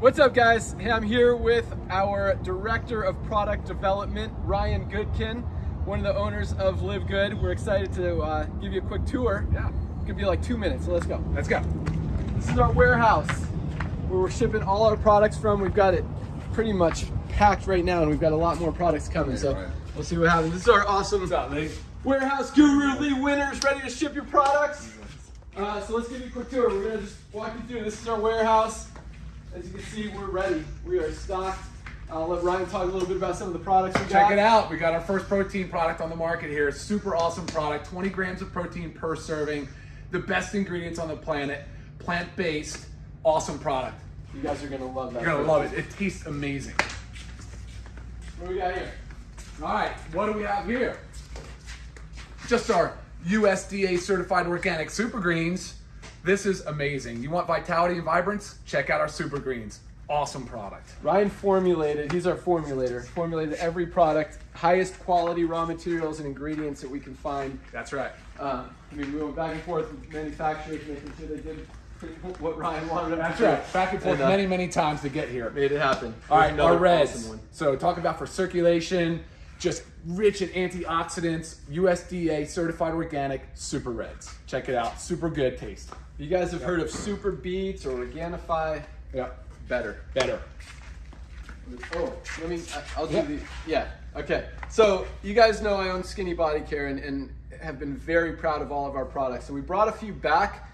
What's up guys? Hey, I'm here with our Director of Product Development, Ryan Goodkin, one of the owners of Live Good. We're excited to uh, give you a quick tour. Yeah. It's gonna be like two minutes, so let's go. Let's go. This is our warehouse where we're shipping all our products from. We've got it pretty much packed right now and we've got a lot more products coming, so right. we'll see what happens. This is our awesome up, warehouse guru, Lee Winners, ready to ship your products. Uh, so let's give you a quick tour. We're gonna just walk you through. This is our warehouse. As you can see, we're ready. We are stocked. I'll let Ryan talk a little bit about some of the products we got. Check it out. We got our first protein product on the market here. Super awesome product. 20 grams of protein per serving. The best ingredients on the planet. Plant-based. Awesome product. You guys are gonna love that. You're gonna love it. It tastes amazing. What do we got here? All right, what do we have here? Just our USDA certified organic super greens. This is amazing. You want vitality and vibrance? Check out our super greens. Awesome product. Ryan formulated. He's our formulator. Formulated every product, highest quality raw materials and ingredients that we can find. That's right. Uh, I mean, we went back and forth with manufacturers, making sure they did what Ryan wanted them That's right. Back and forth uh, many, many times to get here. Made it happen. All right, our reds. awesome. So talk about for circulation, just rich in antioxidants, USDA certified organic super reds. Check it out. Super good taste. You guys have heard of Super Beats or Organifi? Yeah. Better. Better. Oh, let me. I'll do Yeah. the. Yeah. Okay. So you guys know I own Skinny Body Care and, and have been very proud of all of our products. So we brought a few back.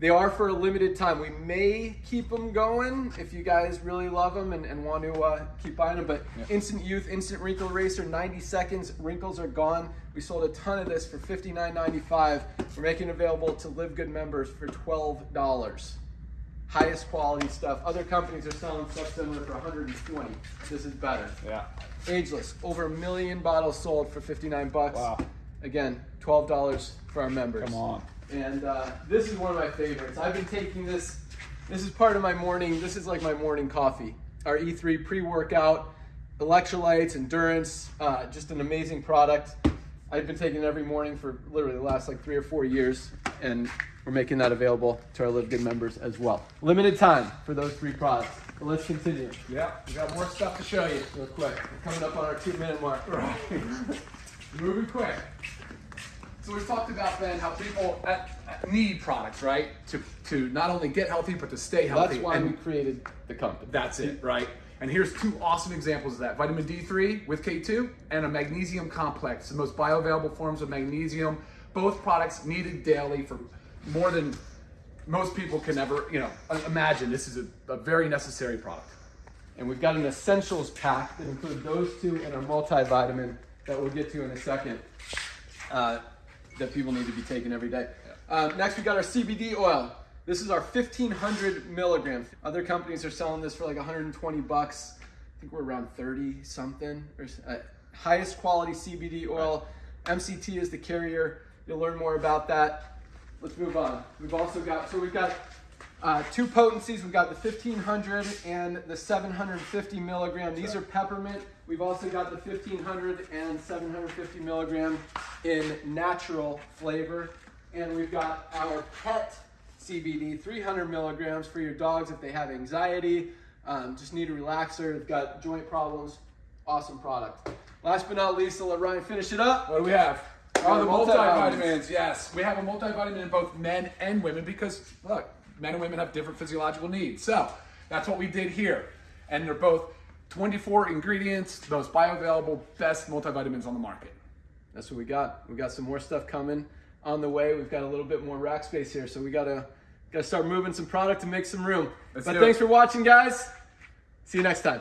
They are for a limited time. We may keep them going if you guys really love them and, and want to uh, keep buying them. But Yeah. Instant Youth, Instant Wrinkle Eraser, 90 seconds, wrinkles are gone. We sold a ton of this for $59.95. We're making it available to Live Good members for $12 highest quality stuff. Other companies are selling stuff similar for 120. This is better. Yeah. Ageless, over a million bottles sold for 59 bucks. Wow. Again, $12 for our members. Come on. And uh, this is one of my favorites. I've been taking this. This is part of my morning. This is like my morning coffee. Our E3 pre-workout, electrolytes, endurance. Uh, just an amazing product. I've been taking it every morning for literally the last like three or four years, and we're making that available to our Live Good members as well. Limited time for those three products. But let's continue Yeah. We got more stuff to show you. real quick. We're coming up on our two-minute mark. Right. Moving quick. So we've talked about then how people uh, uh, need products, right? To to not only get healthy but to stay healthy. That's why And we created the company. That's it, right? And here's two awesome examples of that. Vitamin D3 with K2 and a magnesium complex, the most bioavailable forms of magnesium. Both products needed daily for more than most people can ever, you know, imagine. This is a, a very necessary product. And we've got an essentials pack that includes those two and our multivitamin that we'll get to in a second uh, that people need to be taking every day. Um, next, we got our CBD oil. This is our 1500 milligrams. Other companies are selling this for like 120 bucks. I think we're around 30 something. There's uh, highest quality CBD oil. MCT is the carrier. You'll learn more about that. Let's move on. We've also got, so we've got uh, two potencies. We've got the 1500 and the 750 milligram. These are peppermint. We've also got the 1500 and 750 milligram in natural flavor. And we've got our pet CBD, 300 milligrams for your dogs if they have anxiety, um, just need a relaxer, they've got joint problems. Awesome product. Last but not least, I'll let Ryan finish it up. What do we have? Oh, the multivitamins. multivitamins. Yes, we have a multivitamin in both men and women because look, men and women have different physiological needs. So that's what we did here, and they're both 24 ingredients, most bioavailable, best multivitamins on the market. That's what we got. We got some more stuff coming on the way. We've got a little bit more rack space here, so we gotta gotta start moving some product to make some room. Let's but thanks it. for watching, guys. See you next time.